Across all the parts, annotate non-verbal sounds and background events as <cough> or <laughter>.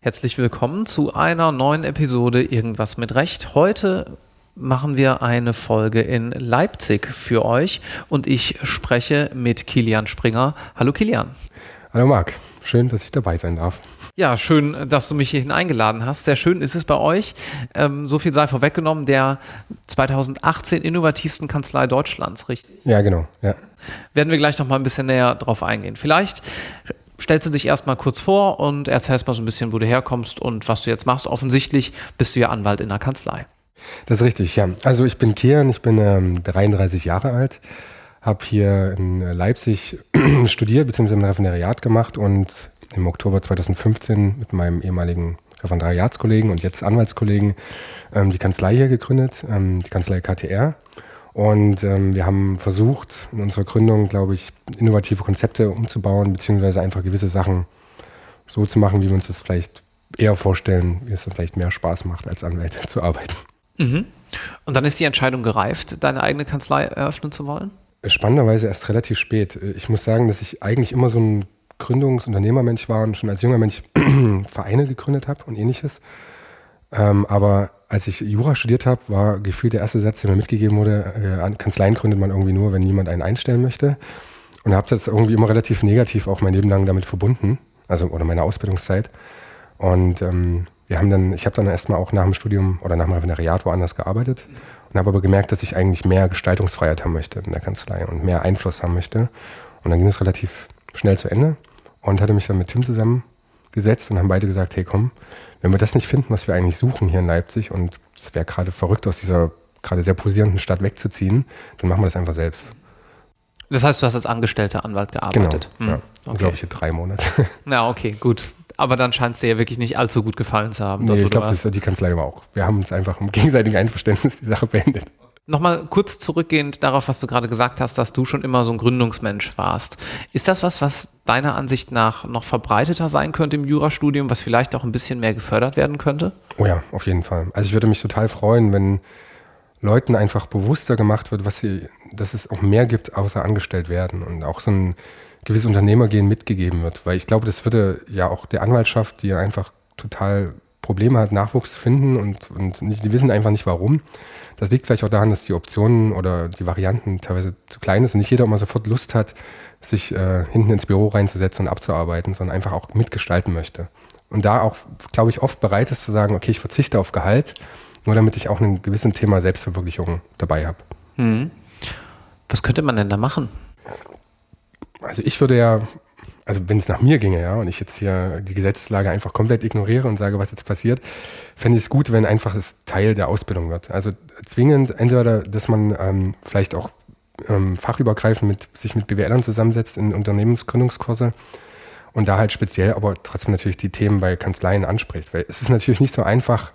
Herzlich willkommen zu einer neuen Episode Irgendwas mit Recht. Heute machen wir eine Folge in Leipzig für euch und ich spreche mit Kilian Springer. Hallo Kilian. Hallo Marc, schön, dass ich dabei sein darf. Ja, schön, dass du mich hierhin eingeladen hast. Sehr schön ist es bei euch. Ähm, so viel sei vorweggenommen, der 2018 innovativsten Kanzlei Deutschlands, richtig? Ja, genau. Ja. Werden wir gleich noch mal ein bisschen näher drauf eingehen. Vielleicht stellst du dich erstmal kurz vor und erzählst mal so ein bisschen, wo du herkommst und was du jetzt machst. Offensichtlich bist du ja Anwalt in der Kanzlei. Das ist richtig, ja. Also ich bin Kian, ich bin ähm, 33 Jahre alt, habe hier in Leipzig <clears throat> studiert bzw. ein Referendariat gemacht und im Oktober 2015 mit meinem ehemaligen Referendariatskollegen und jetzt Anwaltskollegen ähm, die Kanzlei hier gegründet, ähm, die Kanzlei KTR. Und ähm, wir haben versucht, in unserer Gründung, glaube ich, innovative Konzepte umzubauen, beziehungsweise einfach gewisse Sachen so zu machen, wie wir uns das vielleicht eher vorstellen, wie es dann vielleicht mehr Spaß macht, als Anwälte <laughs> zu arbeiten. Mhm. Und dann ist die Entscheidung gereift, deine eigene Kanzlei eröffnen zu wollen? Spannenderweise erst relativ spät. Ich muss sagen, dass ich eigentlich immer so ein Gründungsunternehmermensch war und schon als junger Mensch <clears throat> Vereine gegründet habe und ähnliches. Ähm, aber als ich Jura studiert habe, war gefühlt der erste Satz, der mir mitgegeben wurde, äh, Kanzleien gründet man irgendwie nur, wenn niemand einen einstellen möchte. Und habe das irgendwie immer relativ negativ auch mein Leben lang damit verbunden, also oder meine Ausbildungszeit. Und ähm, wir haben dann, ich habe dann erstmal auch nach dem Studium oder nach dem Referendariat woanders gearbeitet und habe aber gemerkt, dass ich eigentlich mehr Gestaltungsfreiheit haben möchte in der Kanzlei und mehr Einfluss haben möchte. Und dann ging es relativ schnell zu Ende und hatte mich dann mit Tim zusammengesetzt und haben beide gesagt, hey komm, wenn wir das nicht finden, was wir eigentlich suchen hier in Leipzig und es wäre gerade verrückt, aus dieser gerade sehr pulsierenden Stadt wegzuziehen, dann machen wir das einfach selbst. Das heißt, du hast als angestellter Anwalt gearbeitet? Genau, hm. ja. Okay. glaube ich, drei Monate. Na, okay, gut. Aber dann scheint es dir ja wirklich nicht allzu gut gefallen zu haben. Nee, ich glaube, die Kanzlei war auch. Wir haben uns einfach im <laughs> gegenseitigen Einverständnis die Sache beendet. Nochmal kurz zurückgehend darauf, was du gerade gesagt hast, dass du schon immer so ein Gründungsmensch warst. Ist das was, was deiner Ansicht nach noch verbreiteter sein könnte im Jurastudium, was vielleicht auch ein bisschen mehr gefördert werden könnte? Oh ja, auf jeden Fall. Also ich würde mich total freuen, wenn Leuten einfach bewusster gemacht wird, was sie, dass es auch mehr gibt, außer angestellt werden und auch so ein gewisses Unternehmergehen mitgegeben wird. Weil ich glaube, das würde ja auch der Anwaltschaft, die ja einfach total Probleme hat, Nachwuchs zu finden und, und nicht, die wissen einfach nicht warum. Das liegt vielleicht auch daran, dass die Optionen oder die Varianten teilweise zu klein sind und nicht jeder immer sofort Lust hat, sich äh, hinten ins Büro reinzusetzen und abzuarbeiten, sondern einfach auch mitgestalten möchte. Und da auch, glaube ich, oft bereit ist zu sagen, okay, ich verzichte auf Gehalt, nur damit ich auch ein gewisses Thema Selbstverwirklichung dabei habe. Hm. Was könnte man denn da machen? Also ich würde ja also wenn es nach mir ginge, ja, und ich jetzt hier die Gesetzeslage einfach komplett ignoriere und sage, was jetzt passiert, fände ich es gut, wenn einfach es Teil der Ausbildung wird. Also zwingend entweder, dass man ähm, vielleicht auch ähm, fachübergreifend mit, sich mit BWLern zusammensetzt in Unternehmensgründungskurse und da halt speziell aber trotzdem natürlich die Themen bei Kanzleien anspricht. Weil es ist natürlich nicht so einfach,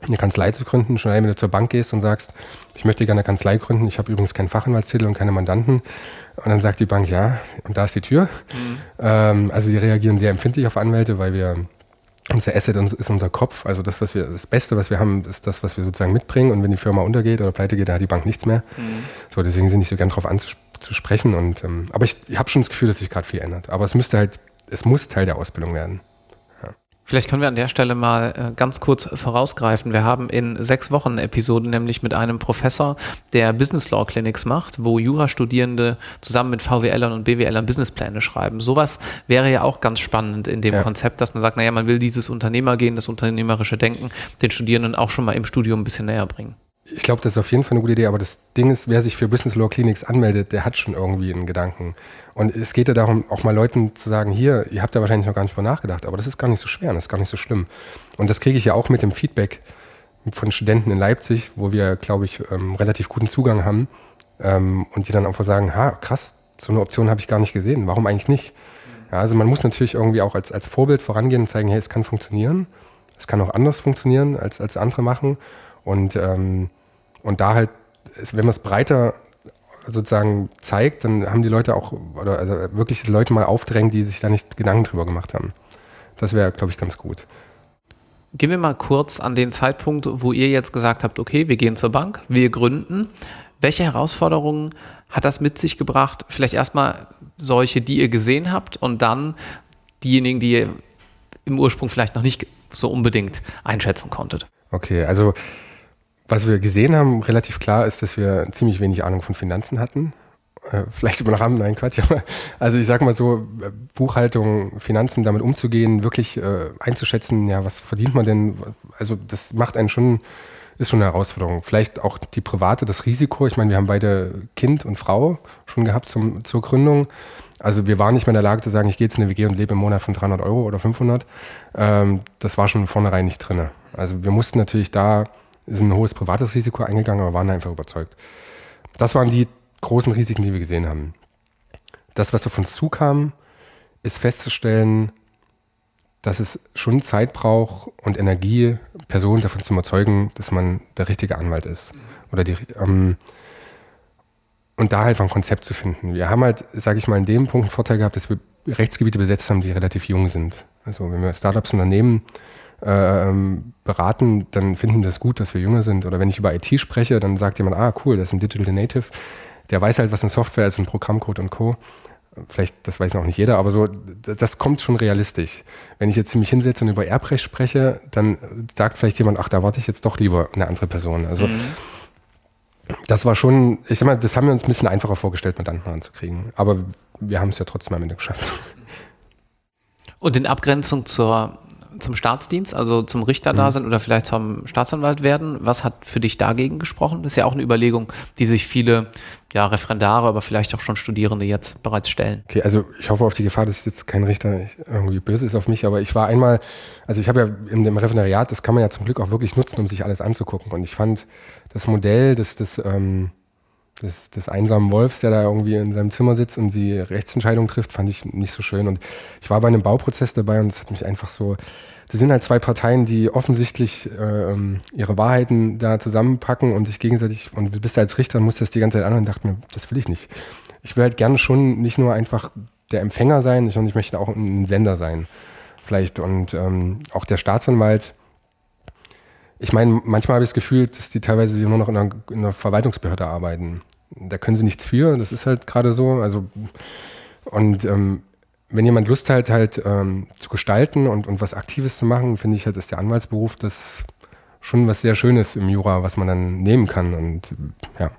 eine Kanzlei zu gründen, schon wenn du zur Bank gehst und sagst, ich möchte gerne eine Kanzlei gründen, ich habe übrigens keinen Fachanwaltstitel und keine Mandanten. Und dann sagt die Bank, ja, und da ist die Tür. Mhm. Ähm, also sie reagieren sehr empfindlich auf Anwälte, weil wir unser Asset ist unser Kopf. Also das, was wir, das Beste, was wir haben, ist das, was wir sozusagen mitbringen. Und wenn die Firma untergeht oder pleite geht, dann hat die Bank nichts mehr. Mhm. So, deswegen sind nicht so gern darauf anzusprechen. Und, ähm, aber ich, ich habe schon das Gefühl, dass sich gerade viel ändert. Aber es müsste halt, es muss Teil der Ausbildung werden. Vielleicht können wir an der Stelle mal äh, ganz kurz vorausgreifen. Wir haben in sechs Wochen eine Episode nämlich mit einem Professor, der Business Law Clinics macht, wo Jurastudierende zusammen mit VWLern und BWLern Businesspläne schreiben. Sowas wäre ja auch ganz spannend in dem ja. Konzept, dass man sagt, naja, man will dieses Unternehmergehen, das unternehmerische Denken den Studierenden auch schon mal im Studium ein bisschen näher bringen. Ich glaube, das ist auf jeden Fall eine gute Idee, aber das Ding ist, wer sich für Business Law Clinics anmeldet, der hat schon irgendwie einen Gedanken. Und es geht ja darum, auch mal Leuten zu sagen, hier, ihr habt ja wahrscheinlich noch gar nicht drüber nachgedacht, aber das ist gar nicht so schwer, das ist gar nicht so schlimm. Und das kriege ich ja auch mit dem Feedback von Studenten in Leipzig, wo wir, glaube ich, ähm, relativ guten Zugang haben ähm, und die dann einfach sagen, ha, krass, so eine Option habe ich gar nicht gesehen, warum eigentlich nicht? Ja, also man muss natürlich irgendwie auch als, als Vorbild vorangehen und zeigen, hey, es kann funktionieren, es kann auch anders funktionieren, als, als andere machen. Und ähm, und da halt, wenn man es breiter sozusagen zeigt, dann haben die Leute auch, oder also wirklich die Leute mal aufdrängen, die sich da nicht Gedanken drüber gemacht haben. Das wäre, glaube ich, ganz gut. Gehen wir mal kurz an den Zeitpunkt, wo ihr jetzt gesagt habt, okay, wir gehen zur Bank, wir gründen. Welche Herausforderungen hat das mit sich gebracht? Vielleicht erstmal solche, die ihr gesehen habt und dann diejenigen, die ihr im Ursprung vielleicht noch nicht so unbedingt einschätzen konntet. Okay, also was wir gesehen haben, relativ klar ist, dass wir ziemlich wenig Ahnung von Finanzen hatten. Äh, vielleicht über Rahmen, nein, Quatsch. <laughs> Also ich sag mal so, Buchhaltung, Finanzen, damit umzugehen, wirklich äh, einzuschätzen, ja, was verdient man denn? Also das macht einen schon, ist schon eine Herausforderung. Vielleicht auch die private, das Risiko. Ich meine, wir haben beide Kind und Frau schon gehabt zum, zur Gründung. Also wir waren nicht mehr in der Lage zu sagen, ich gehe jetzt in eine WG und lebe im Monat von 300 Euro oder 500. Ähm, das war schon vornherein nicht drin. Also wir mussten natürlich da ist ein hohes privates Risiko eingegangen, aber waren einfach überzeugt. Das waren die großen Risiken, die wir gesehen haben. Das, was auf uns zukam, ist festzustellen, dass es schon Zeit braucht und Energie, Personen davon zu überzeugen, dass man der richtige Anwalt ist. Oder die, ähm, und da halt ein Konzept zu finden. Wir haben halt, sage ich mal, in dem Punkt einen Vorteil gehabt, dass wir Rechtsgebiete besetzt haben, die relativ jung sind. Also wenn wir Startups Unternehmen ähm, beraten, dann finden das gut, dass wir jünger sind. Oder wenn ich über IT spreche, dann sagt jemand, ah cool, das ist ein Digital Native. Der weiß halt, was eine Software ist, ein Programmcode und Co. Vielleicht, das weiß noch nicht jeder, aber so, das kommt schon realistisch. Wenn ich jetzt mich hinsetze und über Erbrecht spreche, dann sagt vielleicht jemand, ach, da warte ich jetzt doch lieber eine andere Person. Also mhm. das war schon, ich sag mal, das haben wir uns ein bisschen einfacher vorgestellt, mit anderen anzukriegen. Aber wir haben es ja trotzdem am Ende geschafft. Und in Abgrenzung zur zum Staatsdienst, also zum Richter mhm. da sind oder vielleicht zum Staatsanwalt werden. Was hat für dich dagegen gesprochen? Das ist ja auch eine Überlegung, die sich viele ja, Referendare, aber vielleicht auch schon Studierende jetzt bereits stellen. Okay, also ich hoffe auf die Gefahr, dass jetzt kein Richter irgendwie böse ist auf mich, aber ich war einmal, also ich habe ja in dem Referendariat, das kann man ja zum Glück auch wirklich nutzen, um sich alles anzugucken. Und ich fand das Modell des, des ähm, des, des einsamen Wolfs, der da irgendwie in seinem Zimmer sitzt und die Rechtsentscheidung trifft, fand ich nicht so schön. Und ich war bei einem Bauprozess dabei und es hat mich einfach so, das sind halt zwei Parteien, die offensichtlich äh, ihre Wahrheiten da zusammenpacken und sich gegenseitig, und du bist als Richter und musst das die ganze Zeit anhören und dachte mir, das will ich nicht. Ich will halt gerne schon nicht nur einfach der Empfänger sein, sondern ich möchte auch ein Sender sein. Vielleicht. Und ähm, auch der Staatsanwalt, ich meine, manchmal habe ich das Gefühl, dass die teilweise nur noch in einer, in einer, Verwaltungsbehörde arbeiten. Da können sie nichts für, das ist halt gerade so. Also, und ähm, wenn jemand Lust hat, halt ähm, zu gestalten und, und was Aktives zu machen, finde ich halt, ist der Anwaltsberuf das schon was sehr Schönes im Jura, was man dann nehmen kann. Und ja,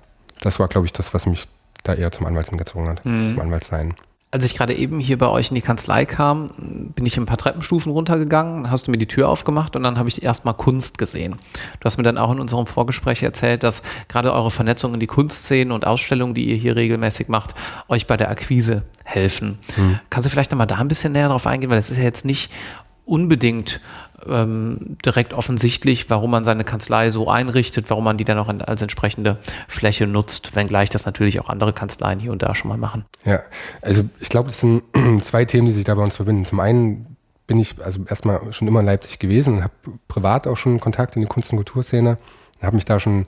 das war, glaube ich, das, was mich da eher zum Anwalt hingezogen hat, mhm. zum Anwalt sein. Als ich gerade eben hier bei euch in die Kanzlei kam, bin ich ein paar Treppenstufen runtergegangen, hast du mir die Tür aufgemacht und dann habe ich erstmal Kunst gesehen. Du hast mir dann auch in unserem Vorgespräch erzählt, dass gerade eure Vernetzung in die Kunstszenen und Ausstellungen, die ihr hier regelmäßig macht, euch bei der Akquise helfen. Hm. Kannst du vielleicht nochmal da ein bisschen näher drauf eingehen, weil es ist ja jetzt nicht unbedingt ähm, direkt offensichtlich, warum man seine Kanzlei so einrichtet, warum man die dann auch als entsprechende Fläche nutzt, wenngleich das natürlich auch andere Kanzleien hier und da schon mal machen. Ja, also ich glaube, es sind <clears throat> zwei Themen, die sich da bei uns verbinden. Zum einen bin ich also erstmal schon immer in Leipzig gewesen und habe privat auch schon Kontakt in die Kunst- und Kulturszene, habe mich da schon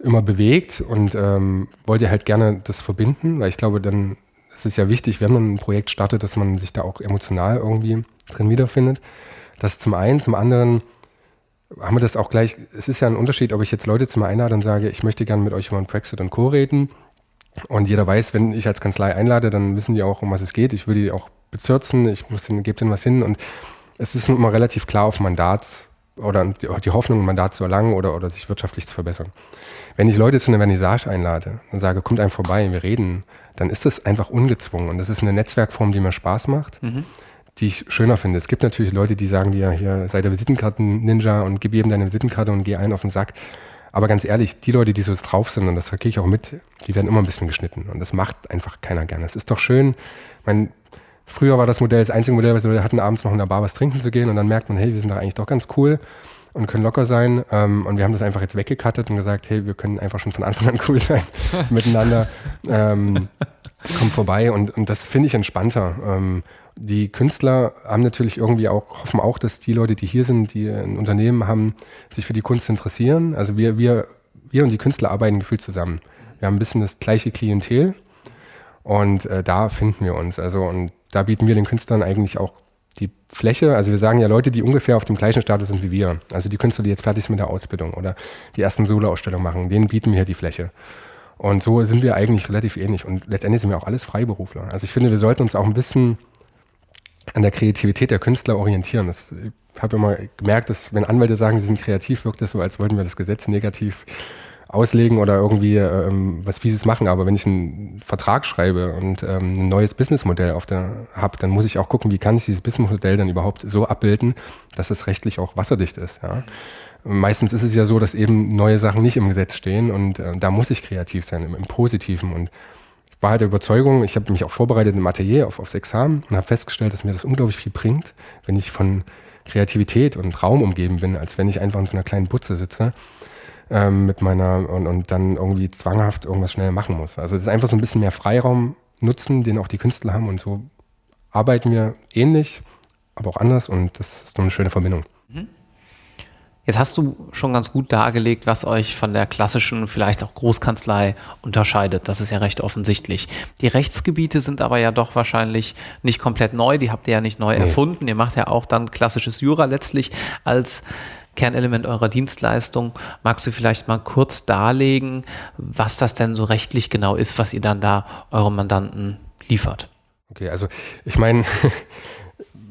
immer bewegt und ähm, wollte halt gerne das verbinden, weil ich glaube, dann ist es ja wichtig, wenn man ein Projekt startet, dass man sich da auch emotional irgendwie drin wiederfindet. Das zum einen. Zum anderen haben wir das auch gleich, es ist ja ein Unterschied, ob ich jetzt Leute zu mir einlade und sage, ich möchte gerne mit euch über Brexit und Co. reden. Und jeder weiß, wenn ich als Kanzlei einlade, dann wissen die auch, um was es geht. Ich will die auch bezirzen, ich muss denen, gebe denen was hin. Und es ist immer relativ klar auf Mandat oder die Hoffnung, ein Mandat zu erlangen oder, oder sich wirtschaftlich zu verbessern. Wenn ich Leute zu einer Vernissage einlade und sage, kommt einem vorbei, wir reden, dann ist das einfach ungezwungen. Und das ist eine Netzwerkform, die mir Spaß macht. Mhm die ich schöner finde. Es gibt natürlich Leute, die sagen dir, hier sei der Visitenkarten-Ninja und gib jedem deine Visitenkarte und geh einen auf den Sack. Aber ganz ehrlich, die Leute, die so drauf sind, und das kriege ich auch mit, die werden immer ein bisschen geschnitten. Und das macht einfach keiner gerne. Es ist doch schön, mein, früher war das Modell das einzige Modell, was wir hatten, abends noch in der Bar was trinken zu gehen und dann merkt man, hey, wir sind doch eigentlich doch ganz cool und können locker sein. Ähm, und wir haben das einfach jetzt weggekattet und gesagt, hey, wir können einfach schon von Anfang an cool sein <laughs> miteinander. Ähm, komm vorbei und, und das finde ich entspannter. Ähm, die Künstler haben natürlich irgendwie auch, hoffen auch, dass die Leute, die hier sind, die ein Unternehmen haben, sich für die Kunst interessieren. Also wir, wir, wir und die Künstler arbeiten gefühlt zusammen. Wir haben ein bisschen das gleiche Klientel und äh, da finden wir uns. Also und da bieten wir den Künstlern eigentlich auch die Fläche. Also wir sagen ja Leute, die ungefähr auf dem gleichen Status sind wie wir. Also die Künstler, die jetzt fertig sind mit der Ausbildung oder die ersten Solo-Ausstellungen machen, denen bieten wir die Fläche. Und so sind wir eigentlich relativ ähnlich. Und letztendlich sind wir auch alles Freiberufler. Also ich finde, wir sollten uns auch ein bisschen an der Kreativität der Künstler orientieren. Das, ich habe immer gemerkt, dass wenn Anwälte sagen, sie sind kreativ, wirkt das so, als wollten wir das Gesetz negativ auslegen oder irgendwie ähm, was Fieses machen. Aber wenn ich einen Vertrag schreibe und ähm, ein neues Businessmodell auf der habe, dann muss ich auch gucken, wie kann ich dieses Businessmodell dann überhaupt so abbilden, dass es rechtlich auch wasserdicht ist. Ja? Meistens ist es ja so, dass eben neue Sachen nicht im Gesetz stehen und äh, da muss ich kreativ sein, im, im Positiven. Und ich war halt der Überzeugung, ich habe mich auch vorbereitet im Atelier auf, aufs Examen und habe festgestellt, dass mir das unglaublich viel bringt, wenn ich von Kreativität und Raum umgeben bin, als wenn ich einfach in so einer kleinen Butze sitze ähm, mit meiner und, und dann irgendwie zwanghaft irgendwas schnell machen muss. Also es ist einfach so ein bisschen mehr Freiraum nutzen, den auch die Künstler haben und so arbeiten wir ähnlich, aber auch anders und das ist so eine schöne Verbindung. Mhm. Jetzt hast du schon ganz gut dargelegt, was euch von der klassischen, vielleicht auch Großkanzlei unterscheidet. Das ist ja recht offensichtlich. Die Rechtsgebiete sind aber ja doch wahrscheinlich nicht komplett neu. Die habt ihr ja nicht neu nee. erfunden. Ihr macht ja auch dann klassisches Jura letztlich als Kernelement eurer Dienstleistung. Magst du vielleicht mal kurz darlegen, was das denn so rechtlich genau ist, was ihr dann da eurem Mandanten liefert? Okay, also ich meine, <laughs>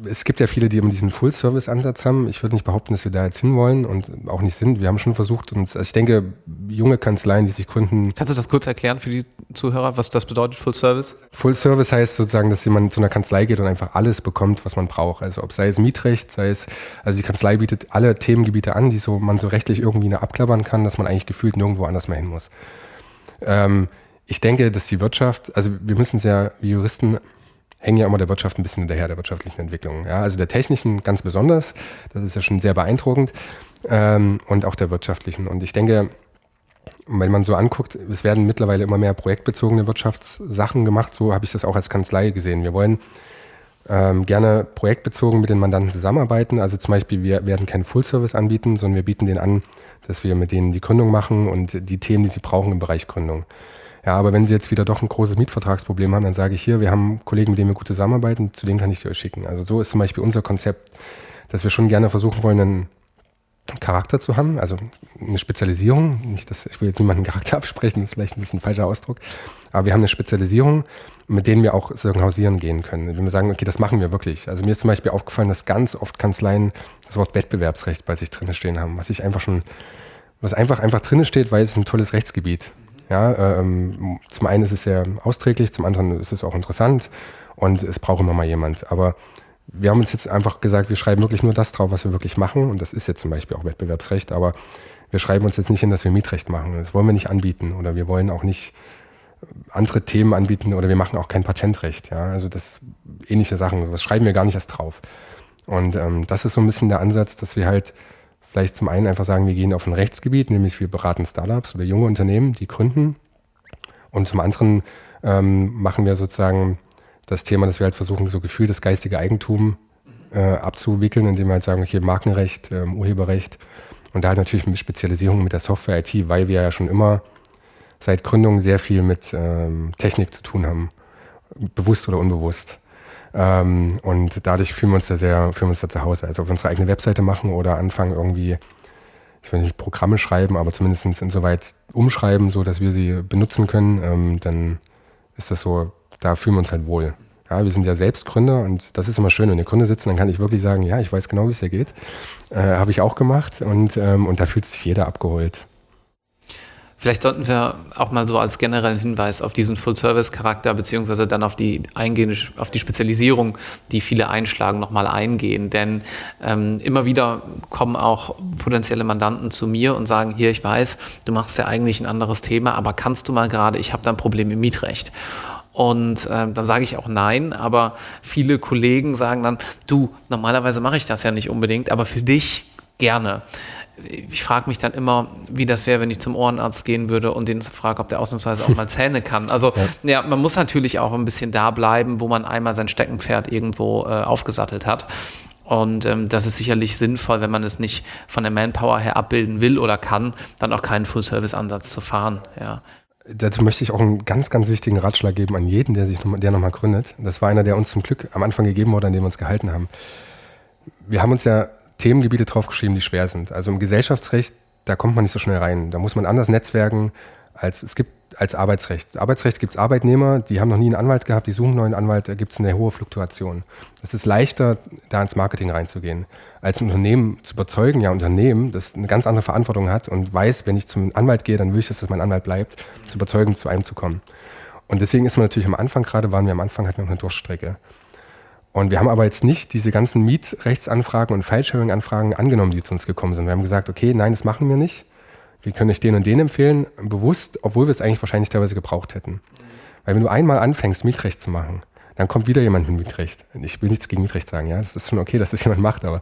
es gibt ja viele, die immer diesen Full-Service-Ansatz haben. Ich würde nicht behaupten, dass wir da jetzt hinwollen und auch nicht sind. Wir haben schon versucht, uns, also ich denke, junge Kanzleien, die sich gründen. Kannst du das kurz erklären für die Zuhörer, was das bedeutet, Full-Service? Full-Service heißt sozusagen, dass jemand zu einer Kanzlei geht und einfach alles bekommt, was man braucht. Also ob sei es Mietrecht, sei es, also die Kanzlei bietet alle Themengebiete an, die so man so rechtlich irgendwie abklappern kann, dass man eigentlich gefühlt nirgendwo anders mehr hin muss. Ähm, ich denke, dass die Wirtschaft, also wir müssen es ja, wie Juristen hängen ja immer der Wirtschaft ein bisschen hinterher, der wirtschaftlichen Entwicklung. Ja, also der technischen ganz besonders, das ist ja schon sehr beeindruckend, ähm, und auch der wirtschaftlichen. Und ich denke, wenn man so anguckt, es werden mittlerweile immer mehr projektbezogene Wirtschaftssachen gemacht. So habe ich das auch als Kanzlei gesehen. Wir wollen ähm, gerne projektbezogen mit den Mandanten zusammenarbeiten. Also zum Beispiel, wir werden keinen Full-Service anbieten, sondern wir bieten denen an, dass wir mit denen die Gründung machen und die Themen, die sie brauchen im Bereich Gründung. Ja, aber wenn Sie jetzt wieder doch ein großes Mietvertragsproblem haben, dann sage ich hier, wir haben Kollegen, mit denen wir gut zusammenarbeiten, zu denen kann ich Sie euch schicken. Also so ist zum Beispiel unser Konzept, dass wir schon gerne versuchen wollen, einen Charakter zu haben, also eine Spezialisierung. Nicht, dass ich will jetzt niemanden Charakter <laughs> absprechen, das ist vielleicht ein bisschen ein falscher Ausdruck, aber wir haben eine Spezialisierung, mit denen wir auch hausieren gehen können. Wenn wir sagen, okay, das machen wir wirklich. Also mir ist zum Beispiel aufgefallen, dass ganz oft Kanzleien das Wort Wettbewerbsrecht bei sich drin stehen haben, was ich einfach schon, was einfach einfach drin steht, weil es ein tolles Rechtsgebiet. Ja, ähm, zum einen ist es sehr austräglich, zum anderen ist es auch interessant und es braucht immer mal jemand. Aber wir haben uns jetzt einfach gesagt, wir schreiben wirklich nur das drauf, was wir wirklich machen. Und das ist jetzt zum Beispiel auch Wettbewerbsrecht, aber wir schreiben uns jetzt nicht hin, dass wir Mietrecht machen. Das wollen wir nicht anbieten. Oder wir wollen auch nicht andere Themen anbieten oder wir machen auch kein Patentrecht. Ja? Also das ähnliche Sachen, das schreiben wir gar nicht erst drauf. Und ähm, das ist so ein bisschen der Ansatz, dass wir halt vielleicht zum einen einfach sagen, wir gehen auf ein Rechtsgebiet, nämlich wir beraten Startups oder junge Unternehmen, die gründen. Und zum anderen ähm, machen wir sozusagen das Thema, dass wir halt versuchen, so Gefühl das geistige Eigentum äh, abzuwickeln, indem wir halt sagen, okay, Markenrecht, ähm, Urheberrecht und da halt natürlich mit Spezialisierung mit der Software IT, weil wir ja schon immer seit Gründung sehr viel mit ähm, Technik zu tun haben, bewusst oder unbewusst. Ähm, und dadurch fühlen wir uns da sehr, fühlen wir uns da zu Hause. Also auf unsere eigene Webseite machen oder anfangen irgendwie, ich will nicht Programme schreiben, aber zumindest insoweit umschreiben, so dass wir sie benutzen können, ähm, dann ist das so, da fühlen wir uns halt wohl. Ja, wir sind ja selbst Gründer und das ist immer schön, wenn ihr Gründer sitzen, dann kann ich wirklich sagen, ja, ich weiß genau, wie es hier geht. Äh, Habe ich auch gemacht und, ähm, und da fühlt sich jeder abgeholt. Vielleicht sollten wir auch mal so als generellen Hinweis auf diesen Full-Service-Charakter beziehungsweise dann auf die eingehende, auf die Spezialisierung, die viele einschlagen, nochmal eingehen. Denn ähm, immer wieder kommen auch potenzielle Mandanten zu mir und sagen, hier, ich weiß, du machst ja eigentlich ein anderes Thema, aber kannst du mal gerade, ich habe da ein Problem im Mietrecht. Und äh, dann sage ich auch nein, aber viele Kollegen sagen dann, du, normalerweise mache ich das ja nicht unbedingt, aber für dich gerne ich frage mich dann immer, wie das wäre, wenn ich zum Ohrenarzt gehen würde und den frage, ob der ausnahmsweise auch mal Zähne kann. Also ja. ja. man muss natürlich auch ein bisschen da bleiben, wo man einmal sein Steckenpferd irgendwo äh, aufgesattelt hat. Und ähm, das ist sicherlich sinnvoll, wenn man es nicht von der Manpower her abbilden will oder kann, dann auch keinen Full-Service-Ansatz zu fahren. Ja. Dazu möchte ich auch einen ganz, ganz wichtigen Ratschlag geben an jeden, der sich noch, der nochmal gründet. Das war einer, der uns zum Glück am Anfang gegeben wurde, an dem wir uns gehalten haben. Wir haben uns ja Themengebiete draufgeschrieben, die schwer sind. Also im Gesellschaftsrecht, da kommt man nicht so schnell rein. Da muss man anders netzwerken, als es gibt als Arbeitsrecht. Arbeitsrecht gibt es Arbeitnehmer, die haben noch nie einen Anwalt gehabt, die suchen einen neuen Anwalt, da gibt es eine hohe Fluktuation. Es ist leichter, da ins Marketing reinzugehen, als ein Unternehmen zu überzeugen, ja, Unternehmen, das eine ganz andere Verantwortung hat und weiß, wenn ich zum Anwalt gehe, dann will ich, dass mein Anwalt bleibt, zu überzeugen, zu einem zu kommen. Und deswegen ist man natürlich am Anfang, gerade waren wir am Anfang, hatten wir noch eine Durchstrecke. Und wir haben aber jetzt nicht diese ganzen Mietrechtsanfragen und File-Sharing-Anfragen angenommen, die zu uns gekommen sind. Wir haben gesagt, okay, nein, das machen wir nicht wir können euch den und den empfehlen, bewusst, obwohl wir es eigentlich wahrscheinlich teilweise gebraucht hätten. Weil wenn du einmal anfängst, Mietrecht zu machen, dann kommt wieder jemand mit Mietrecht. Ich will nichts gegen Mietrecht sagen, ja, das ist schon okay, dass das <laughs> jemand macht, aber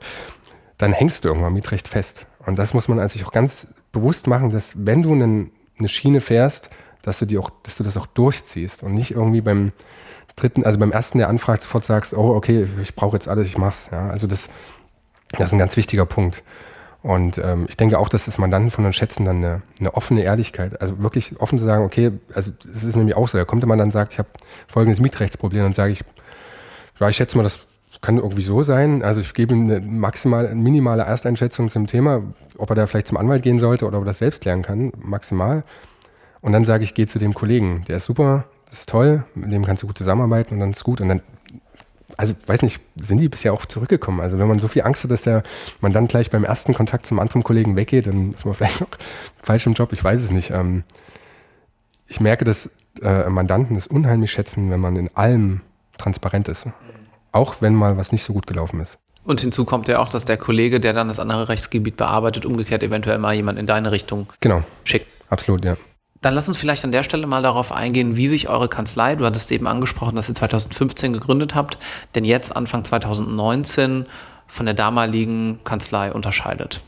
dann hängst du irgendwann Mietrecht fest. Und das muss man sich auch ganz bewusst machen, dass wenn du eine Schiene fährst, dass du, die auch, dass du das auch durchziehst und nicht irgendwie beim dritten, also beim ersten, der anfragt, sofort sagst, oh, okay, ich brauche jetzt alles, ich mach's. Ja, also das, das ist ein ganz wichtiger Punkt. Und ähm, ich denke auch, dass das Mandanten von uns schätzen dann eine, eine, offene Ehrlichkeit. Also wirklich offen zu sagen, okay, also es ist nämlich auch so, da kommt jemand dann sagt, ich habe folgendes Mietrechtsproblem, dann sage ich, ja, ich schätze mal, das kann irgendwie so sein. Also ich gebe eine maximal, eine minimale Ersteinschätzung zum Thema, ob er da vielleicht zum Anwalt gehen sollte oder ob er das selbst lernen kann, maximal. Und dann sage ich, geh zu dem Kollegen, der ist super, ist toll, mit dem kannst du gut zusammenarbeiten und dann ist gut. Und dann also weiß nicht, sind die bisher auch zurückgekommen? Also wenn man so viel Angst hat, dass der man dann gleich beim ersten Kontakt zum anderen Kollegen weggeht, dann ist man <laughs> vielleicht noch falsch im Job, ich weiß es nicht. Ähm, ich merke, dass äh, Mandanten es unheimlich schätzen, wenn man in allem transparent ist. Auch wenn mal was nicht so gut gelaufen ist. Und hinzu kommt ja auch, dass der Kollege, der dann das andere Rechtsgebiet bearbeitet, umgekehrt eventuell mal jemand in deine Richtung genau. schickt. Absolut, ja. Dann lass uns vielleicht an der Stelle mal darauf eingehen, wie sich eure Kanzlei, du hattest eben angesprochen, dass ihr 2015 gegründet habt, denn jetzt Anfang 2019 von der damaligen Kanzlei unterscheidet.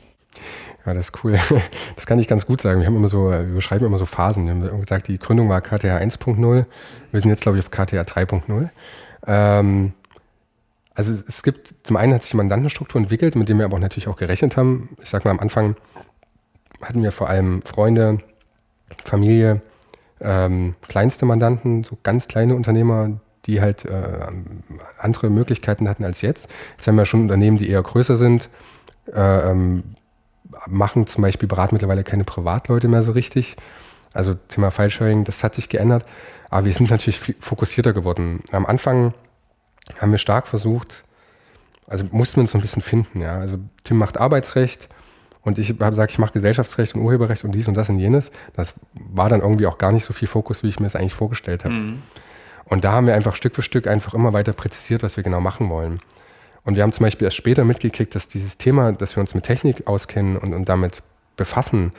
Ja, das ist cool. <laughs> Das kann ich ganz gut sagen. Wir haben immer so, wir beschreiben immer so Phasen. Wir haben gesagt, die Gründung war KTH 1.0. Wir sind jetzt, glaube ich, auf KTH 3.0. Ähm, also es gibt, zum einen hat sich die Mandantenstruktur entwickelt, mit dem wir aber auch natürlich auch gerechnet haben. Ich sag mal, am Anfang hatten wir vor allem Freunde, Familie, ähm, kleinste Mandanten, so ganz kleine Unternehmer, die halt äh, andere Möglichkeiten hatten als jetzt. Jetzt haben wir schon Unternehmen, die eher größer sind, äh, ähm, machen zum Beispiel, beraten mittlerweile keine Privatleute mehr so richtig. Also Thema File-Sharing, das hat sich geändert. Aber wir sind natürlich fokussierter geworden. Am Anfang haben wir stark versucht, also mussten wir uns so ein bisschen finden. Ja. Also Tim macht Arbeitsrecht, und ich habe gesagt, ich mache Gesellschaftsrecht und Urheberrecht und dies und das und jenes. Das war dann irgendwie auch gar nicht so viel Fokus, wie ich mir das eigentlich vorgestellt habe. Mhm. Und da haben wir einfach Stück für Stück einfach immer weiter präzisiert, was wir genau machen wollen. Und wir haben zum Beispiel erst später mitgekriegt, dass dieses Thema, dass wir uns mit Technik auskennen und, und damit befassen,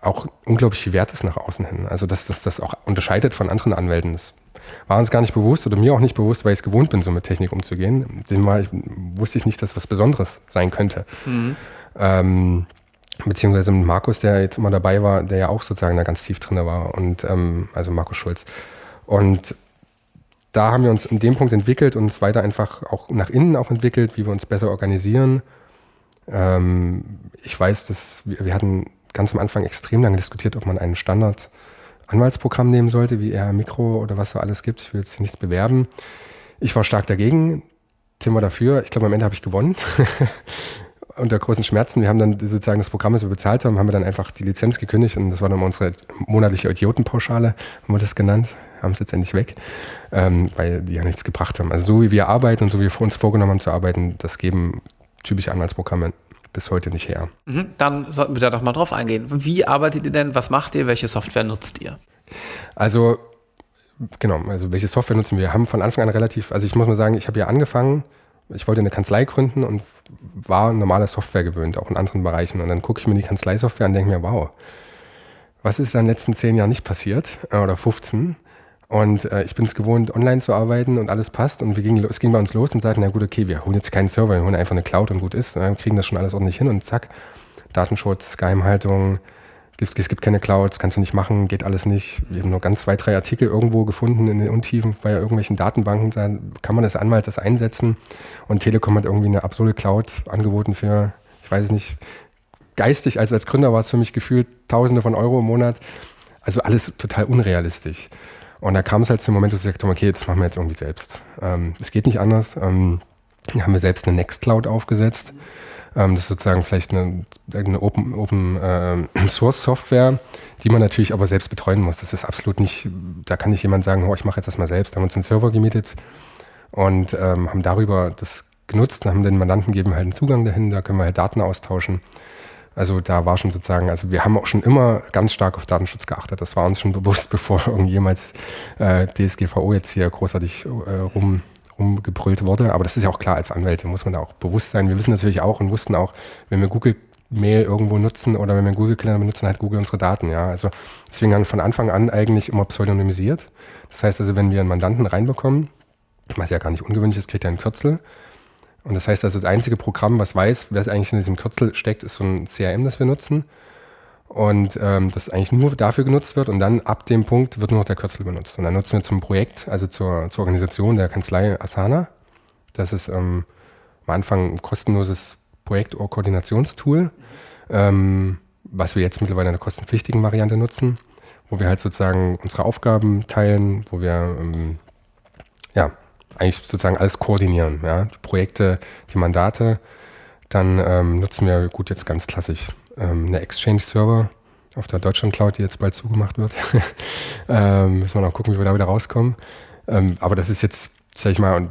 auch unglaublich viel wert ist nach außen hin. Also dass das das auch unterscheidet von anderen Anwälten. Das war uns gar nicht bewusst oder mir auch nicht bewusst, weil ich es gewohnt bin, so mit Technik umzugehen. Dem war ich, wusste ich nicht, dass was Besonderes sein könnte. Mhm. Ähm, beziehungsweise mit Markus, der jetzt immer dabei war, der ja auch sozusagen da ganz tief drin war. Und ähm, also Markus Schulz. Und da haben wir uns in dem Punkt entwickelt und uns weiter einfach auch nach innen auch entwickelt, wie wir uns besser organisieren. Ähm, ich weiß, dass wir, wir hatten ganz am Anfang extrem lange diskutiert, ob man einen Standard Anwaltsprogramm nehmen sollte, wie eher Mikro oder was so alles gibt. Ich will jetzt nichts bewerben. Ich war stark dagegen. Tim war dafür. Ich glaube, am Ende habe ich gewonnen. <laughs> unter großen Schmerzen. Wir haben dann sozusagen das Programm, das wir bezahlt haben, haben wir dann einfach die Lizenz gekündigt und das war dann unsere monatliche Idiotenpauschale, haben wir das genannt, haben es jetzt endlich weg, ähm, weil die ja nichts gebracht haben. Also so wie wir arbeiten und so wie wir uns vorgenommen haben zu arbeiten, das geben typische Anwaltsprogramme bis heute nicht her. Mhm, dann sollten wir da doch mal drauf eingehen. Wie arbeitet ihr denn? Was macht ihr? Welche Software nutzt ihr? Also genau, also welche Software nutzen wir? Wir haben von Anfang an relativ, also ich muss mal sagen, ich habe ja angefangen ich wollte eine Kanzlei gründen und war normale Software gewöhnt, auch in anderen Bereichen. Und dann gucke ich mir die Kanzleisoftware an und denke mir, wow, was ist in den letzten zehn Jahren nicht passiert äh, oder 15? Und äh, ich bin es gewohnt, online zu arbeiten und alles passt. Und wir gingen, es ging bei uns los und sagten, na gut, okay, wir holen jetzt keinen Server, wir holen einfach eine Cloud und gut ist. Wir kriegen das schon alles ordentlich hin und zack, Datenschutz, Geheimhaltung, es gibt keine Clouds, kannst du nicht machen, geht alles nicht. Wir haben nur ganz zwei, drei Artikel irgendwo gefunden in den Untiefen bei irgendwelchen Datenbanken. Da kann man das Anwalt das einsetzen. Und Telekom hat irgendwie eine absurde Cloud angeboten für, ich weiß es nicht, geistig, also als Gründer war es für mich gefühlt Tausende von Euro im Monat. Also alles total unrealistisch. Und da kam es halt zum Moment, wo ich gesagt okay, das machen wir jetzt irgendwie selbst. Ähm, es ähm, geht nicht anders. Ähm, haben wir selbst eine Nextcloud aufgesetzt Ähm, das ist sozusagen vielleicht eine, eine Open, Open äh, <clears throat> Source Software, die man natürlich aber selbst betreuen muss. Das ist absolut nicht, da kann nicht jemand sagen, oh, ich mache jetzt das mal selbst. Da haben wir uns einen Server gemietet und ähm, haben darüber das genutzt und haben den Mandanten gegeben halt einen Zugang dahin, da können wir halt Daten austauschen. Also da war schon sozusagen, also wir haben auch schon immer ganz stark auf Datenschutz geachtet. Das war uns schon bewusst, <laughs> bevor irgendjemals äh, DSGVO jetzt hier großartig äh, rum, rumgebrüllt wurde. Aber das ist ja auch klar, als Anwälte muss man da auch bewusst sein. Wir wissen natürlich auch und wussten auch, wenn wir Google Mail irgendwo nutzen oder wenn wir Google Kalender benutzen, halt Google unsere Daten. Ja, also deswegen haben wir von Anfang an eigentlich immer pseudonymisiert. Das heißt also, wenn wir einen Mandanten reinbekommen, was ja gar nicht ungewöhnlich ist, kriegt er ein Kürzel und das heißt also, das einzige Programm, was weiß, wer es eigentlich in diesem Kürzel steckt, ist so ein CRM, das wir nutzen. Und ähm, das eigentlich nur dafür genutzt wird und dann ab dem Punkt wird nur noch der Kürzel benutzt. Und dann nutzen wir zum Projekt, also zur, zur Organisation der Kanzlei Asana. Das ist ähm, am Anfang ein kostenloses Projekt-Koordinationstool, ähm, was wir jetzt mittlerweile in der kostenpflichtigen Variante nutzen, wo wir halt sozusagen unsere Aufgaben teilen, wo wir ähm, ja, eigentlich sozusagen alles koordinieren. Ja? Die Projekte, die Mandate. Dann ähm, nutzen wir, gut, jetzt ganz klassisch, ähm, eine Exchange-Server auf der Deutschland Cloud, die jetzt bald zugemacht wird. <laughs> ähm, müssen wir noch gucken, wie wir da wieder rauskommen. Ähm, aber das ist jetzt, sag ich mal,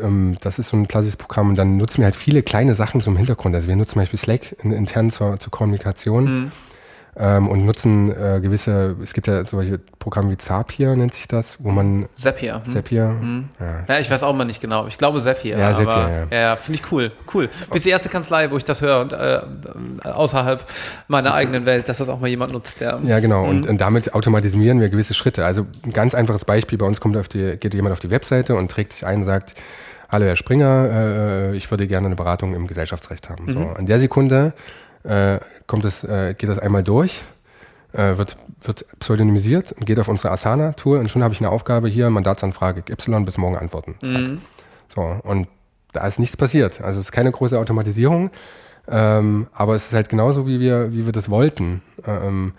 ähm, das ist so ein klassisches Programm und dann nutzen wir halt viele kleine Sachen im Hintergrund. Also wir nutzen zum Beispiel Slack in, intern zur, zur Kommunikation. Mhm ähm, und nutzen äh, gewisse, es gibt ja solche Programme wie Zapier, nennt sich das, wo man. Zapier. Hm. Zapier. Hm. Ja. ja. ich weiß auch mal nicht genau. Ich glaube Zapier. Ja, Zapier, ja. Ja, finde ich cool. Cool. Bis die erste Kanzlei, wo ich das höre und äh, außerhalb meiner eigenen Welt, dass das auch mal jemand nutzt. Der, ja, genau. Und, hm. und, damit automatisieren wir gewisse Schritte. Also ein ganz einfaches Beispiel: bei uns kommt auf die, geht jemand auf die Webseite und trägt sich ein und sagt, Hallo Herr Springer, äh, ich würde gerne eine Beratung im Gesellschaftsrecht haben. Mhm. So, an der Sekunde äh, kommt das, äh, geht das einmal durch, äh, wird, wird pseudonymisiert und geht auf unsere Asana-Tour und schon habe ich eine Aufgabe hier, Mandatsanfrage Y bis morgen antworten. Mhm. So, und da ist nichts passiert. Also es ist keine große Automatisierung, ähm, aber es ist halt genauso, wie wir, wie wir das wollten. Ähm,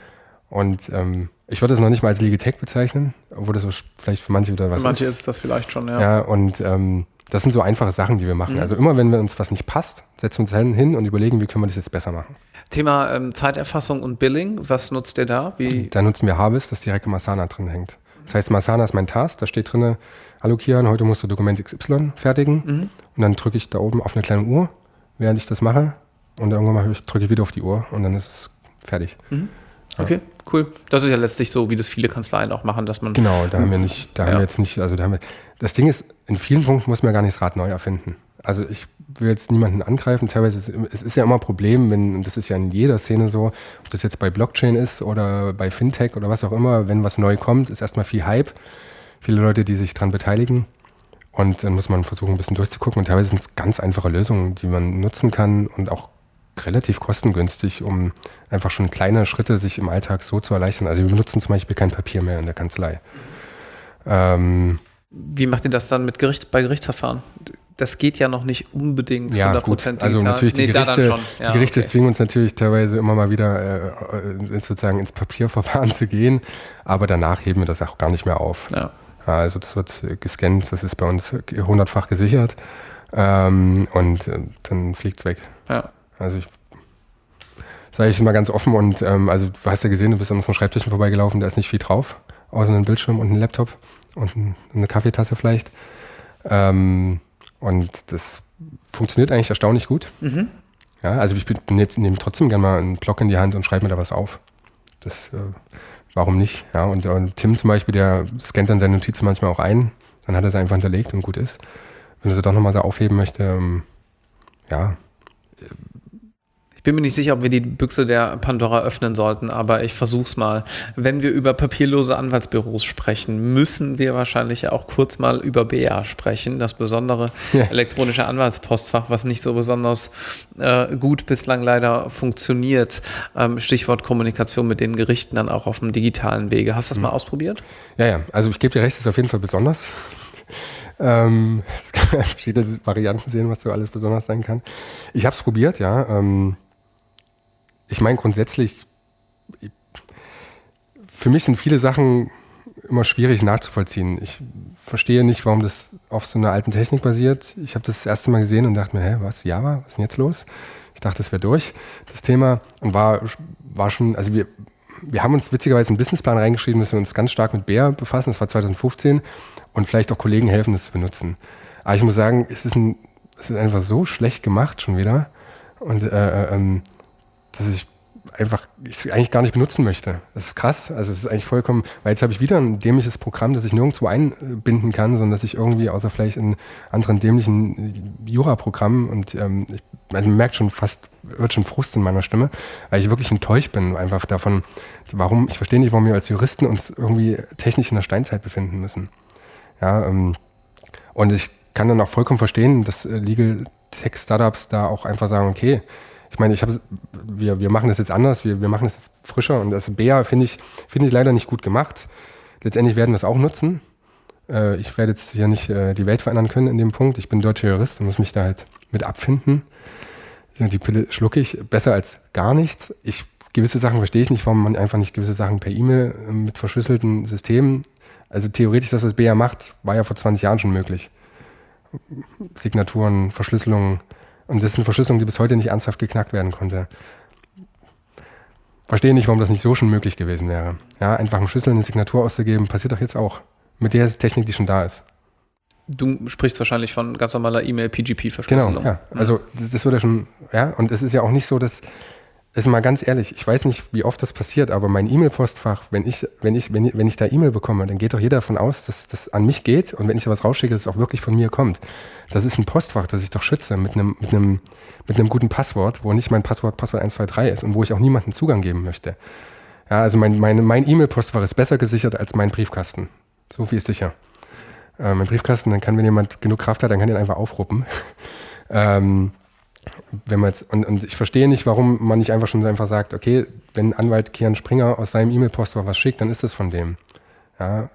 und ähm, ich würde es noch nicht mal als Legal Tech bezeichnen, obwohl das vielleicht für manche wieder was ist. Für manche ist. ist das vielleicht schon, ja. Ja, und ähm, das sind so einfache Sachen, die wir machen. Mhm. Also immer, wenn wir uns was nicht passt, setzen wir uns hin und überlegen, wie können wir das jetzt besser machen. Thema ähm, Zeiterfassung und Billing, was nutzt ihr da? Wie? Da nutzen wir Harvest, das direkt im Asana drin hängt. Das heißt, Masana ist mein Task, da steht drin, hallo Kian, heute musst du Dokument XY fertigen. Mhm. Und dann drücke ich da oben auf eine kleine Uhr, während ich das mache. Und irgendwann ich, drücke ich wieder auf die Uhr und dann ist es fertig. Mhm. Okay, cool. Das ist ja letztlich so, wie das viele Kanzleien auch machen, dass man. Genau, da haben wir nicht, da haben wir jetzt nicht, also da haben wir. Das Ding ist, in vielen Punkten muss man gar nicht das Rad neu erfinden. Also ich will jetzt niemanden angreifen. Teilweise ist es ist ja immer ein Problem, wenn, das ist ja in jeder Szene so, ob das jetzt bei Blockchain ist oder bei Fintech oder was auch immer, wenn was neu kommt, ist erstmal viel Hype. Viele Leute, die sich daran beteiligen. Und dann muss man versuchen, ein bisschen durchzugucken. Und teilweise sind es ganz einfache Lösungen, die man nutzen kann und auch relativ kostengünstig, um einfach schon kleine Schritte sich im Alltag so zu erleichtern. Also wir benutzen zum Beispiel kein Papier mehr in der Kanzlei. Ähm, Wie macht ihr das dann mit Gericht, bei Gerichtsverfahren? Das geht ja noch nicht unbedingt ja, 100% gut. Also natürlich die nee, Gerichte, ja, die Gerichte okay. zwingen uns natürlich teilweise immer mal wieder äh, sozusagen ins Papierverfahren <laughs> zu gehen, aber danach heben wir das auch gar nicht mehr auf. Ja. Also das wird gescannt, das ist bei uns hundertfach gesichert ähm, und äh, dann fliegt es weg. Ja. Also ich sage ich mal ganz offen und ähm, also du hast ja gesehen, du bist an unseren Schreibtischen vorbeigelaufen, da ist nicht viel drauf, außer einem Bildschirm und einem Laptop und eine Kaffeetasse vielleicht. Ähm, und das funktioniert eigentlich erstaunlich gut. Mhm. Ja, also ich nehme nehm trotzdem gerne mal einen Block in die Hand und schreibe mir da was auf. Das, äh, warum nicht? Ja, und, und, Tim zum Beispiel, der scannt dann seine Notizen manchmal auch ein, dann hat er sie einfach hinterlegt und gut ist. Wenn er sie doch nochmal da aufheben möchte, ähm, ja, bin mir nicht sicher, ob wir die Büchse der Pandora öffnen sollten, aber ich versuch's mal. Wenn wir über papierlose Anwaltsbüros sprechen, müssen wir wahrscheinlich auch kurz mal über BA sprechen, das besondere ja. elektronische Anwaltspostfach, was nicht so besonders äh, gut bislang leider funktioniert. Ähm, Stichwort Kommunikation mit den Gerichten dann auch auf dem digitalen Wege. Hast du das mhm. mal ausprobiert? Ja, ja. Also ich gebe dir recht, das ist auf jeden Fall besonders. Ähm, <laughs> es kann verschiedene Varianten sehen, was so alles besonders sein kann. Ich habe es probiert, ja. Ähm, ich meine grundsätzlich, für mich sind viele Sachen immer schwierig nachzuvollziehen. Ich verstehe nicht, warum das auf so einer alten Technik basiert. Ich habe das, das erste Mal gesehen und dachte mir, hä, was, Java, was ist denn jetzt los? Ich dachte, das wäre durch, das Thema. Und war, war schon, also wir, wir haben uns witzigerweise einen Businessplan reingeschrieben, dass wir uns ganz stark mit Bär befassen. Das war 2015 und vielleicht auch Kollegen helfen, das zu benutzen. Aber ich muss sagen, es ist, ein, es ist einfach so schlecht gemacht schon wieder. Und äh, äh ähm, dass ich einfach ich eigentlich gar nicht benutzen möchte. Das ist krass. Also es ist eigentlich vollkommen, weil jetzt habe ich wieder ein dämliches Programm, das ich nirgendwo einbinden kann, sondern dass ich irgendwie außer vielleicht in anderen dämlichen Jura-Programmen und ähm, also man merkt schon fast, wird schon Frust in meiner Stimme, weil ich wirklich enttäuscht bin einfach davon, warum, ich verstehe nicht, warum wir als Juristen uns irgendwie technisch in der Steinzeit befinden müssen. Ja, ähm, und ich kann dann auch vollkommen verstehen, dass äh, Legal Tech Startups da auch einfach sagen, okay, ich meine, ich habe, wir, wir machen das jetzt anders, wir, wir machen das frischer und das BEA finde ich, finde ich leider nicht gut gemacht. Letztendlich werden wir es auch nutzen. Äh, ich werde jetzt hier nicht äh, die Welt verändern können in dem Punkt. Ich bin deutscher Jurist und muss mich da halt mit abfinden. Die Pille schlucke ich besser als gar nichts. Ich, gewisse Sachen verstehe ich nicht, warum man einfach nicht gewisse Sachen per E-Mail äh, mit verschlüsselten Systemen, also theoretisch, das, was BEA macht, war ja vor 20 Jahren schon möglich. Signaturen, Verschlüsselungen, und das ist eine Verschlüsselung, die bis heute nicht ernsthaft geknackt werden konnte. Verstehe nicht, warum das nicht so schon möglich gewesen wäre. Ja, einfach einen Schlüssel, eine Signatur auszugeben, passiert doch jetzt auch. Mit der Technik, die schon da ist. Du sprichst wahrscheinlich von ganz normaler E-Mail-PGP-Verschlüsselung. Genau, ja. Also das, das würde schon, ja, und es ist ja auch nicht so, dass ist mal ganz ehrlich, ich weiß nicht, wie oft das passiert, aber mein E-Mail-Postfach, wenn ich, wenn ich, wenn, wenn ich da E-Mail bekomme, dann geht doch jeder davon aus, dass das an mich geht und wenn ich da was rausschicke, dass es auch wirklich von mir kommt. Das ist ein Postfach, das ich doch schütze mit einem, mit einem, mit einem guten Passwort, wo nicht mein Passwort Passwort 123 ist und wo ich auch niemanden Zugang geben möchte. Ja, also mein, mein, mein E-Mail-Postfach ist besser gesichert als mein Briefkasten. So viel ist sicher. Äh, mein Briefkasten, dann kann, wenn jemand genug Kraft hat, dann kann den einfach aufruppen. <laughs> ähm, wenn man jetzt, und, und ich verstehe nicht, warum man nicht einfach schon einfach sagt, okay, wenn Anwalt Kian Springer aus seinem E-Mail-Postfach was schickt, dann ist das von dem. Ja.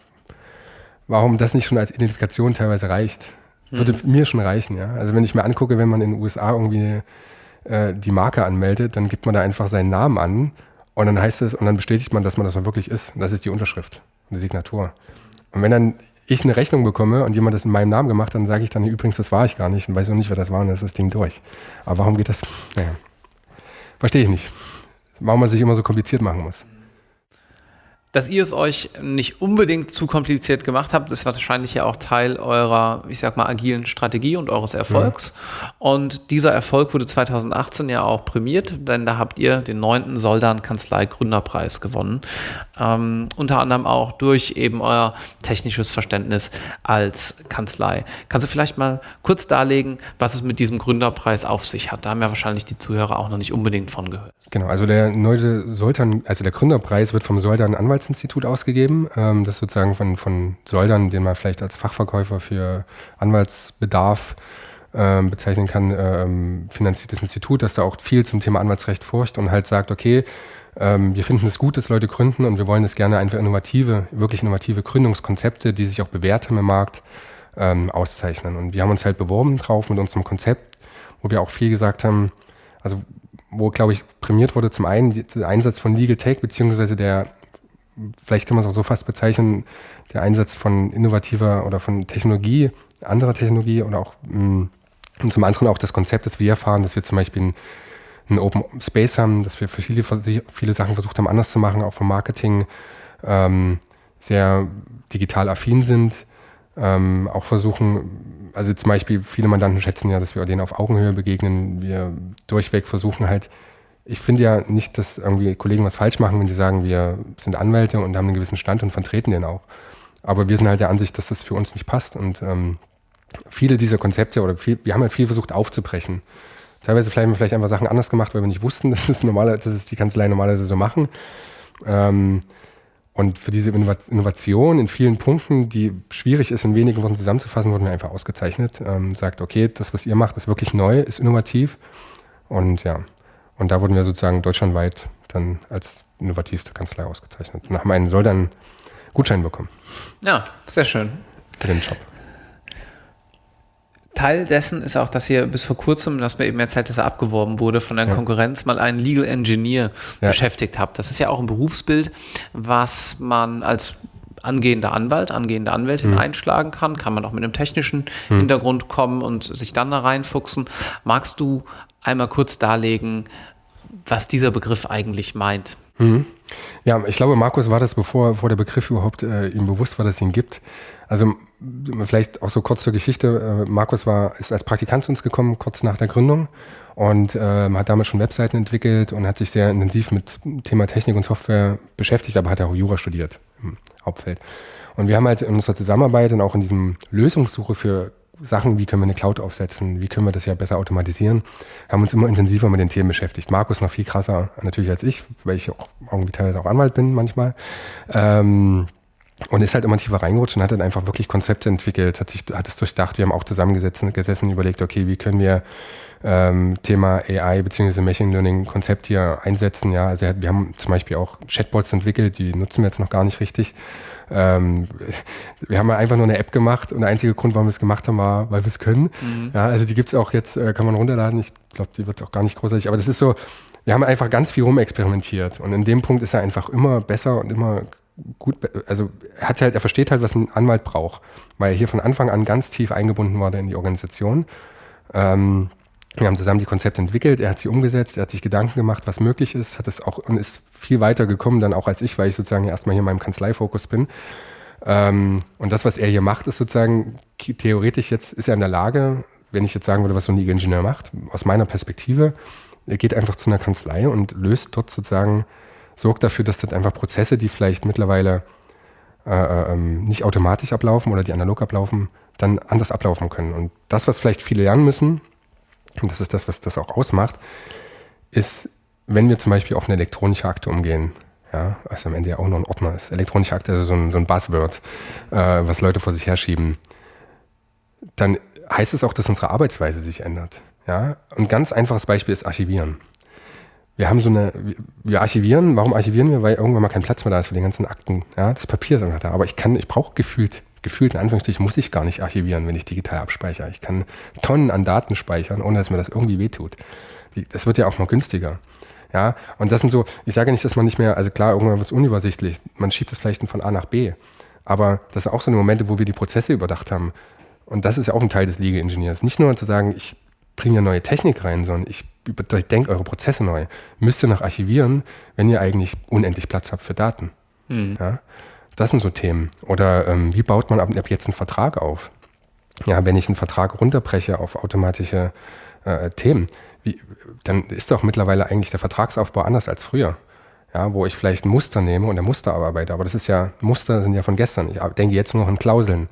Warum das nicht schon als Identifikation teilweise reicht? Würde mhm. mir schon reichen, ja. Also wenn ich mir angucke, wenn man in den USA irgendwie äh, die Marke anmeldet, dann gibt man da einfach seinen Namen an und dann heißt es, und dann bestätigt man, dass man das auch wirklich ist. Und das ist die Unterschrift und die Signatur. Und wenn dann ich eine Rechnung bekomme und jemand das in meinem Namen gemacht dann sage ich dann übrigens, das war ich gar nicht und weiß auch nicht, wer das war und ist das Ding durch. Aber warum geht das? Naja, verstehe ich nicht. Warum man sich immer so kompliziert machen muss. Dass ihr es euch nicht unbedingt zu kompliziert gemacht habt, ist wahrscheinlich ja auch Teil eurer, ich sag mal, agilen Strategie und eures Erfolgs. Ja. Und dieser Erfolg wurde 2018 ja auch prämiert, denn da habt ihr den neunten Soldan Kanzlei Gründerpreis gewonnen. Ähm, unter anderem auch durch eben euer technisches Verständnis als Kanzlei. Kannst du vielleicht mal kurz darlegen, was es mit diesem Gründerpreis auf sich hat? Da haben ja wahrscheinlich die Zuhörer auch noch nicht unbedingt von gehört. Genau, also der neue Soldan, also der Gründerpreis wird vom Soldan Anwaltsinstitut ausgegeben. Ähm, das sozusagen von, von Soldan, den man vielleicht als Fachverkäufer für Anwaltsbedarf ähm, bezeichnen kann, ähm, finanziertes Institut, das da auch viel zum Thema Anwaltsrecht forscht und halt sagt, okay, ähm, wir finden es gut, dass Leute gründen und wir wollen es gerne einfach innovative, wirklich innovative Gründungskonzepte, die sich auch bewährt haben im Markt, ähm, auszeichnen. Und wir haben uns halt beworben drauf mit unserem Konzept, wo wir auch viel gesagt haben, also wo, glaube ich, prämiert wurde zum einen der Einsatz von Legal Tech, beziehungsweise der, vielleicht kann man es auch so fast bezeichnen, der Einsatz von innovativer oder von Technologie, anderer Technologie oder auch mm, und zum anderen auch das Konzept, das wir erfahren, dass wir zum Beispiel ein einen Open Space haben, dass wir viele, viele Sachen versucht haben, anders zu machen, auch vom Marketing ähm, sehr digital affin sind. Ähm, auch versuchen, also zum Beispiel viele Mandanten schätzen ja, dass wir denen auf Augenhöhe begegnen. Wir durchweg versuchen halt, ich finde ja nicht, dass irgendwie Kollegen was falsch machen, wenn sie sagen, wir sind Anwälte und haben einen gewissen Stand und vertreten den auch. Aber wir sind halt der Ansicht, dass das für uns nicht passt und ähm, viele dieser Konzepte oder viel, wir haben halt viel versucht aufzubrechen. Teilweise vielleicht haben wir vielleicht einfach Sachen anders gemacht, weil wir nicht wussten, <laughs> dass es normale, dass es die Kanzlei normalerweise so machen. Ähm, und für diese Innovation in vielen Punkten, die schwierig ist, in wenigen Worten zusammenzufassen, wurden wir einfach ausgezeichnet. Ähm, sagt, okay, das, was ihr macht, ist wirklich neu, ist innovativ. Und ja, und da wurden wir sozusagen deutschlandweit dann als innovativste Kanzlei ausgezeichnet. Und haben einen soll dann Gutschein bekommen. Ja, sehr schön. Für den Job. Teil dessen ist auch, dass ihr bis vor kurzem, dass mir eben erzählt, dass er abgeworben wurde von der ja. Konkurrenz, mal einen Legal Engineer ja. beschäftigt habt. Das ist ja auch ein Berufsbild, was man als angehender Anwalt, angehende Anwältin mhm. einschlagen kann. Kann man auch mit einem technischen mhm. Hintergrund kommen und sich dann da reinfuchsen. Magst du einmal kurz darlegen, was dieser Begriff eigentlich meint? Mhm. Ja, ich glaube, Markus war das, bevor, bevor der Begriff überhaupt äh, ihm bewusst war, dass es ihn gibt. Also vielleicht auch so kurz zur Geschichte. Äh, Markus war, ist als Praktikant zu uns gekommen, kurz nach der Gründung und äh, hat damals schon Webseiten entwickelt und hat sich sehr intensiv mit Thema Technik und Software beschäftigt, aber hat auch Jura studiert im Hauptfeld. Und wir haben halt in unserer Zusammenarbeit und auch in diesem Lösungssuche für Sachen, wie können wir eine Cloud aufsetzen, wie können wir das ja besser automatisieren, haben uns immer intensiver mit den Themen beschäftigt. Markus noch viel krasser natürlich als ich, weil ich auch irgendwie teilweise auch Anwalt bin manchmal. Ähm, und ist halt immer tiefer reingerutscht und hat dann einfach wirklich Konzepte entwickelt, hat sich, hat es durchdacht. Wir haben auch zusammengesessen, gesessen, überlegt, okay, wie können wir ähm, Thema AI bzw. Machine Learning Konzept hier einsetzen. Ja, also wir haben zum Beispiel auch Chatbots entwickelt, die nutzen wir jetzt noch gar nicht richtig. Ähm, wir haben einfach nur eine App gemacht und der einzige Grund, warum wir es gemacht haben, war, weil wir es können. Mhm. Ja, also die gibt es auch jetzt, äh, kann man runterladen. Ich glaube, die wird auch gar nicht großartig, aber das ist so, wir haben einfach ganz viel rumexperimentiert und in dem Punkt ist er einfach immer besser und immer gut, also er hat halt, er versteht halt, was ein Anwalt braucht, weil er hier von Anfang an ganz tief eingebunden war in die Organisation. Ähm, wir haben zusammen die Konzepte entwickelt, er hat sie umgesetzt, er hat sich Gedanken gemacht, was möglich ist, hat es auch und ist viel weiter gekommen dann auch als ich, weil ich sozusagen erstmal hier in meinem Kanzleifokus bin. Ähm, und das, was er hier macht, ist sozusagen theoretisch jetzt ist er in der Lage, wenn ich jetzt sagen würde, was so ein Ingenieur macht, aus meiner Perspektive, er geht einfach zu einer Kanzlei und löst dort sozusagen, sorgt dafür, dass dort einfach Prozesse, die vielleicht mittlerweile äh, äh ähm, nicht automatisch ablaufen oder die analog ablaufen, dann anders ablaufen können. Und das, was vielleicht viele lernen müssen, und das ist das, was das auch ausmacht, ist, wenn wir zum Beispiel auf eine elektronische Akte umgehen, ja, was am Ende ja auch nur ein Ordner ist. Elektronische Akte ist so ein, so ein Buzzword, äh, was Leute vor sich herschieben. Dann heißt es auch, dass unsere Arbeitsweise sich ändert. Ja? Ein ganz einfaches Beispiel ist Archivieren. Wir haben so eine, wir archivieren, warum archivieren wir? Weil irgendwann mal kein Platz mehr da ist für die ganzen Akten. Ja, das Papier ist einfach da. Aber ich kann, ich brauche gefühlt gefühlt in Anführungsstrichen muss ich gar nicht archivieren, wenn ich digital abspeichere. Ich kann Tonnen an Daten speichern, ohne dass mir das irgendwie wehtut. Das wird ja auch noch günstiger. Ja, und das sind so, ich sage nicht, dass man nicht mehr, also klar, irgendwann wird es unübersichtlich, man schiebt es vielleicht von A nach B. Aber das sind auch so eine Momente, wo wir die Prozesse überdacht haben. Und das ist ja auch ein Teil des Liga-Ingenieurs. Nicht nur zu sagen, ich bringe ja neue Technik rein, sondern ich denke eure Prozesse neu. Müsst ihr noch archivieren, wenn ihr eigentlich unendlich Platz habt für Daten. Mhm. Ja? Das sind so Themen. Oder ähm, wie baut man ab, ab, jetzt einen Vertrag auf? Ja, wenn ich einen Vertrag runterbreche auf automatische äh, Themen, wie, dann ist doch mittlerweile eigentlich der Vertragsaufbau anders als früher. Ja, wo ich vielleicht ein Muster nehme und der Muster arbeite. Aber das ist ja, Muster sind ja von gestern. Ich denke jetzt nur noch an Klauseln,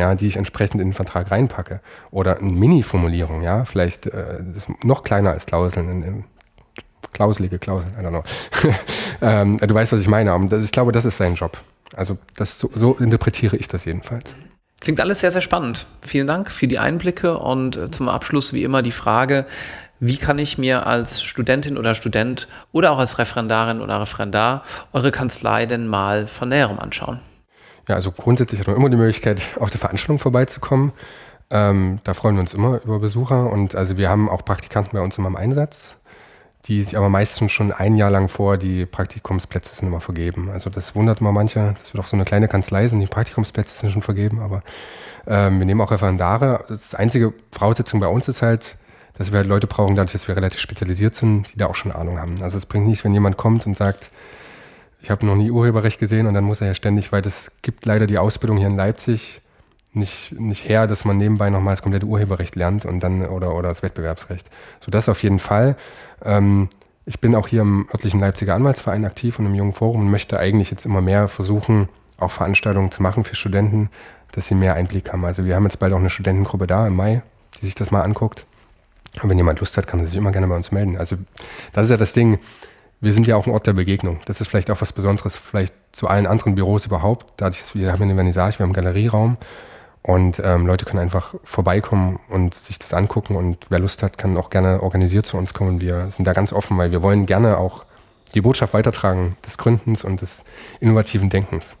ja, die ich entsprechend in den Vertrag reinpacke. Oder eine Mini-Formulierung, ja, vielleicht äh, noch kleiner als Klauseln, in, in klauselige Klauseln, I don't know. <laughs> ähm, du weißt, was ich meine. Das, ich glaube, das ist sein Job. Also das, so, so interpretiere ich das jedenfalls. Klingt alles sehr, sehr spannend. Vielen Dank für die Einblicke und äh, zum Abschluss wie immer die Frage, wie kann ich mir als Studentin oder Student oder auch als Referendarin oder Referendar eure Kanzlei denn mal von näherem anschauen? Ja, also grundsätzlich hat man immer die Möglichkeit, auf der Veranstaltung vorbeizukommen. Ähm, da freuen wir uns immer über Besucher und also wir haben auch Praktikanten bei uns immer im Einsatz die sich aber meistens schon ein Jahr lang vor die Praktikumsplätze sind immer vergeben. Also das wundert immer manche, dass wir doch so eine kleine Kanzlei sind, die Praktikumsplätze sind schon vergeben, aber ähm, wir nehmen auch Referendare. Das einzige Voraussetzung bei uns ist halt, dass wir halt Leute brauchen, dadurch, dass wir relativ spezialisiert sind, die da auch schon Ahnung haben. Also es bringt nichts, wenn jemand kommt und sagt, ich habe noch nie Urheberrecht gesehen und dann muss er ja ständig, weil das gibt leider die Ausbildung hier in Leipzig, nicht, nicht her, dass man nebenbei nochmal das komplette Urheberrecht lernt und dann oder, oder das Wettbewerbsrecht. So das auf jeden Fall. Ähm, ich bin auch hier im örtlichen Leipziger Anwaltsverein aktiv und im Jungen Forum und möchte eigentlich jetzt immer mehr versuchen, auch Veranstaltungen zu machen für Studenten, dass sie mehr Einblick haben. Also wir haben jetzt bald auch eine Studentengruppe da im Mai, die sich das mal anguckt. Und wenn jemand Lust hat, kann er sich immer gerne bei uns melden. Also das ist ja das Ding. Wir sind ja auch ein Ort der Begegnung. Das ist vielleicht auch was Besonderes, vielleicht zu allen anderen Büros überhaupt. Dadurch, dass wir haben eine Vernissage, wir haben einen Galerieraum. Und ähm, Leute können einfach vorbeikommen und sich das angucken. Und wer Lust hat, kann auch gerne organisiert zu uns kommen. Wir sind da ganz offen, weil wir wollen gerne auch die Botschaft weitertragen des Gründens und des innovativen Denkens.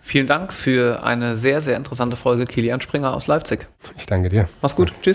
Vielen Dank für eine sehr, sehr interessante Folge Kilian Springer aus Leipzig. Ich danke dir. Mach's gut. Tschüss.